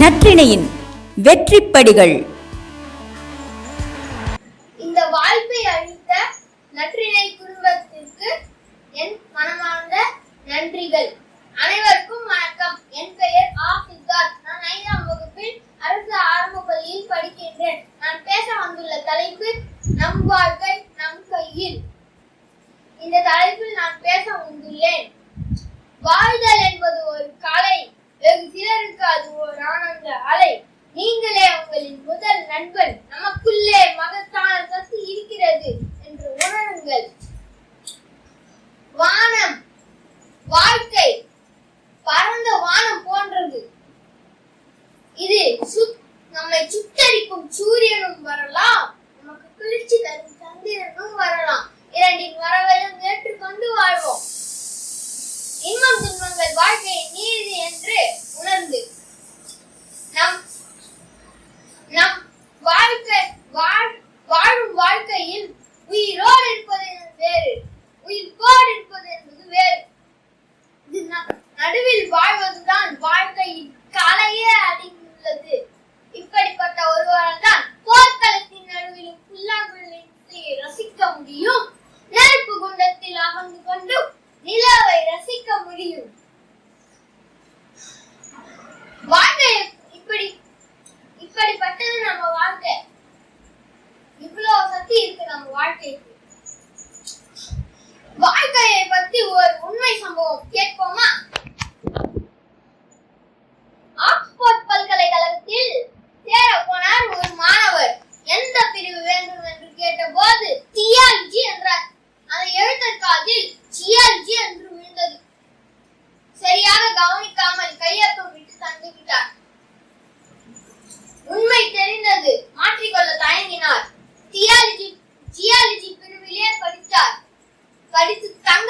நற்றிணையின் வெற்றிப்படிகள். இந்த வாய்ப்பை அளித்த நற்றிணை குடும்பத்திற்கு என் மனமார்ந்த நன்றிகள். அனைவருக்கும் வணக்கம். என் பெயர் ஆ. சித்தார்த். நான் ஐந்தாம் வகுப்பில் அரசு ஆரம்ப பள்ளியில் படிக்கின்றேன். நான் பேச வந்துள்ள தலைப்பு நம் வாழ்க்கை நம் கையில். இந்த தலைப்பில் நான் பேச நீங்களே உங்களின் முதல் நண்பன். நமக்குள்ளே மகத்தான சக்தி இருக்கிறது என்று உணருங்கள். உயிரோடு இருப்பது என்பது வேறு. உயிர்ப்போடு இருப்பது என்பது வேறு. இது நடுவில் வாழ்வதுதான் வாழ்க்கையின் கலையே அடிந்துள்ளது இப்படிப்பட்ட ஒருவரால் தான் போர்க்களத்தின் நடுவிலும் புல்லாங்குழலை ரசிக்க முடியும். நெருப்பு குண்டத்தில் அமர்ந்து கொண்டு நிலவை ரசிக்க முடியும். வாழ்க்கை இப்படி இப்படிப்பட்டது நம்ம வாழ்க்கை. பத்தி இருக்கு நம்ம வாழ்க்கைக்கு. வாழ்க்கையை பத்தி ஒரு உண்மை சம்பவம் கேட்போமா? படித்து தங்க